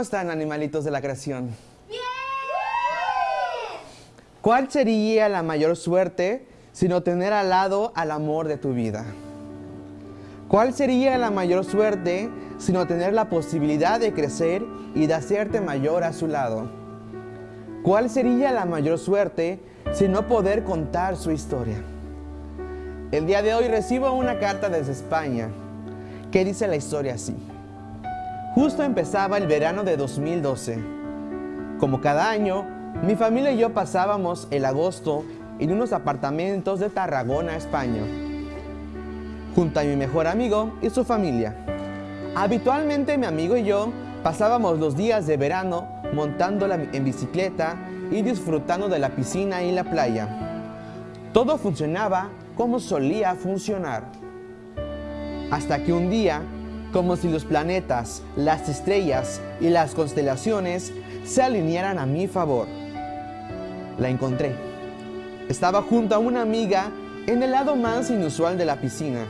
están, animalitos de la creación? ¡Bien! ¿Cuál sería la mayor suerte sino tener al lado al amor de tu vida? ¿Cuál sería la mayor suerte sino tener la posibilidad de crecer y de hacerte mayor a su lado? ¿Cuál sería la mayor suerte sino poder contar su historia? El día de hoy recibo una carta desde España que dice la historia así. Justo empezaba el verano de 2012. Como cada año, mi familia y yo pasábamos el agosto en unos apartamentos de Tarragona, España, junto a mi mejor amigo y su familia. Habitualmente mi amigo y yo pasábamos los días de verano montándola en bicicleta y disfrutando de la piscina y la playa. Todo funcionaba como solía funcionar. Hasta que un día, como si los planetas, las estrellas y las constelaciones se alinearan a mi favor. La encontré. Estaba junto a una amiga en el lado más inusual de la piscina.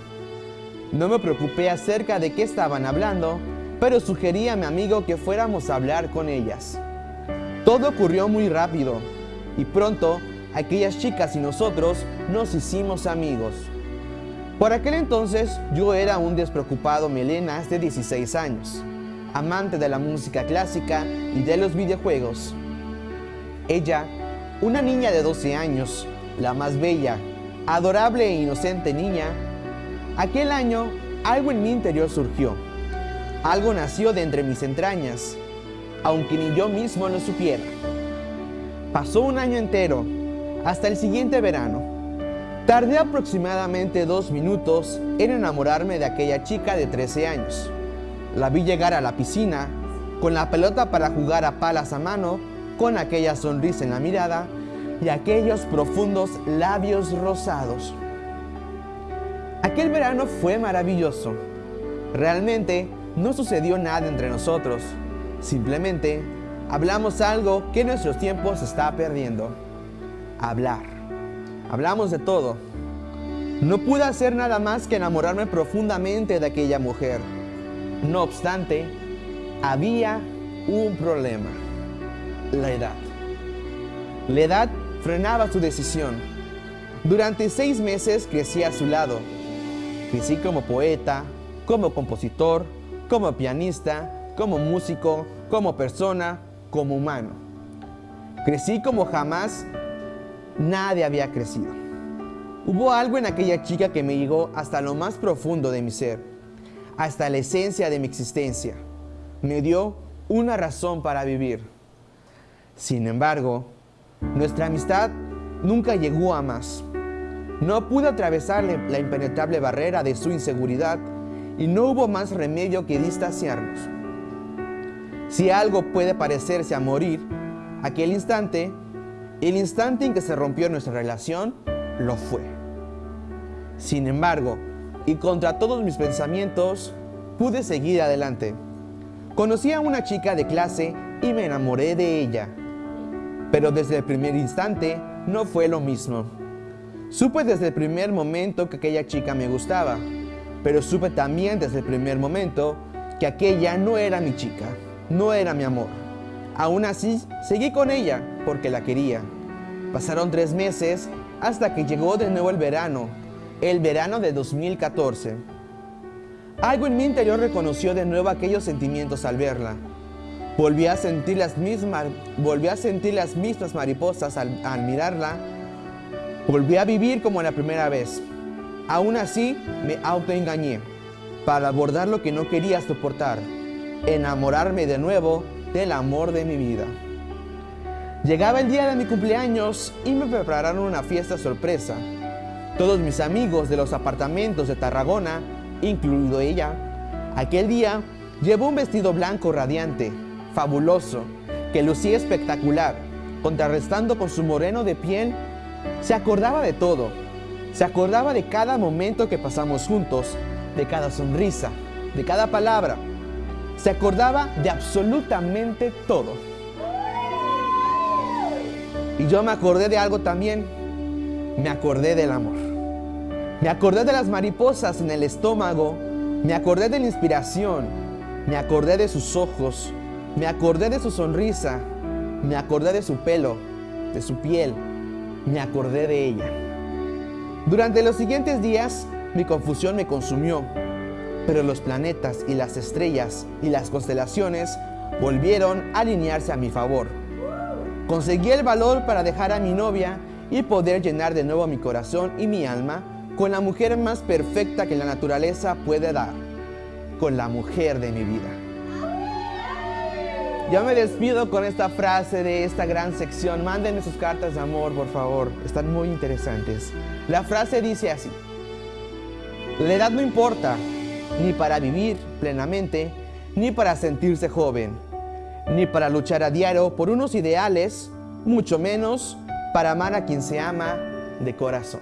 No me preocupé acerca de qué estaban hablando, pero sugerí a mi amigo que fuéramos a hablar con ellas. Todo ocurrió muy rápido y pronto aquellas chicas y nosotros nos hicimos amigos. Por aquel entonces yo era un despreocupado melenas de 16 años, amante de la música clásica y de los videojuegos. Ella, una niña de 12 años, la más bella, adorable e inocente niña, aquel año algo en mi interior surgió. Algo nació de entre mis entrañas, aunque ni yo mismo lo supiera. Pasó un año entero, hasta el siguiente verano. Tardé aproximadamente dos minutos en enamorarme de aquella chica de 13 años. La vi llegar a la piscina, con la pelota para jugar a palas a mano, con aquella sonrisa en la mirada y aquellos profundos labios rosados. Aquel verano fue maravilloso. Realmente no sucedió nada entre nosotros. Simplemente hablamos algo que en nuestros tiempos está perdiendo. Hablar. Hablamos de todo. No pude hacer nada más que enamorarme profundamente de aquella mujer. No obstante, había un problema. La edad. La edad frenaba su decisión. Durante seis meses crecí a su lado. Crecí como poeta, como compositor, como pianista, como músico, como persona, como humano. Crecí como jamás nadie había crecido. Hubo algo en aquella chica que me llegó hasta lo más profundo de mi ser, hasta la esencia de mi existencia. Me dio una razón para vivir. Sin embargo, nuestra amistad nunca llegó a más. No pude atravesar la impenetrable barrera de su inseguridad y no hubo más remedio que distanciarnos. Si algo puede parecerse a morir, aquel instante, el instante en que se rompió nuestra relación, lo fue. Sin embargo, y contra todos mis pensamientos, pude seguir adelante. Conocí a una chica de clase y me enamoré de ella. Pero desde el primer instante no fue lo mismo. Supe desde el primer momento que aquella chica me gustaba, pero supe también desde el primer momento que aquella no era mi chica, no era mi amor. Aún así, seguí con ella porque la quería. Pasaron tres meses hasta que llegó de nuevo el verano, el verano de 2014. Algo en mi interior reconoció de nuevo aquellos sentimientos al verla. Volví a sentir las mismas, volví a sentir las mismas mariposas al, mirarla. Volví a vivir como la primera vez. Aún así, me autoengañé para abordar lo que no quería soportar, enamorarme de nuevo del amor de mi vida. Llegaba el día de mi cumpleaños y me prepararon una fiesta sorpresa. Todos mis amigos de los apartamentos de Tarragona, incluido ella, aquel día llevó un vestido blanco radiante, fabuloso, que lucía espectacular, contrarrestando con su moreno de piel. Se acordaba de todo, se acordaba de cada momento que pasamos juntos, de cada sonrisa, de cada palabra. Se acordaba de absolutamente todo. Y yo me acordé de algo también. Me acordé del amor. Me acordé de las mariposas en el estómago. Me acordé de la inspiración. Me acordé de sus ojos. Me acordé de su sonrisa, me acordé de su pelo, de su piel, me acordé de ella. Durante los siguientes días, mi confusión me consumió, pero los planetas y las estrellas y las constelaciones volvieron a alinearse a mi favor. Conseguí el valor para dejar a mi novia y poder llenar de nuevo mi corazón y mi alma con la mujer más perfecta que la naturaleza puede dar, con la mujer de mi vida. Ya me despido con esta frase de esta gran sección. Mándenme sus cartas de amor, por favor. Están muy interesantes. La frase dice así. La edad no importa, ni para vivir plenamente, ni para sentirse joven, ni para luchar a diario por unos ideales, mucho menos para amar a quien se ama de corazón.